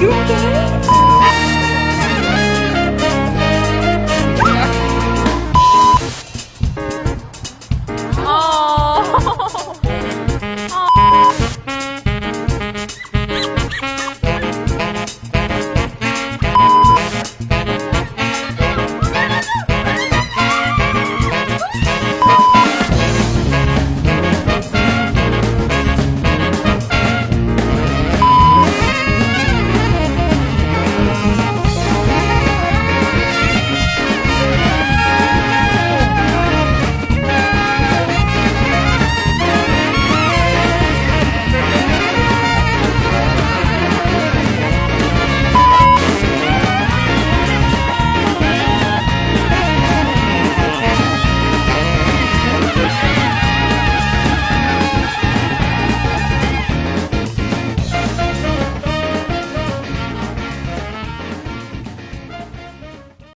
you okay?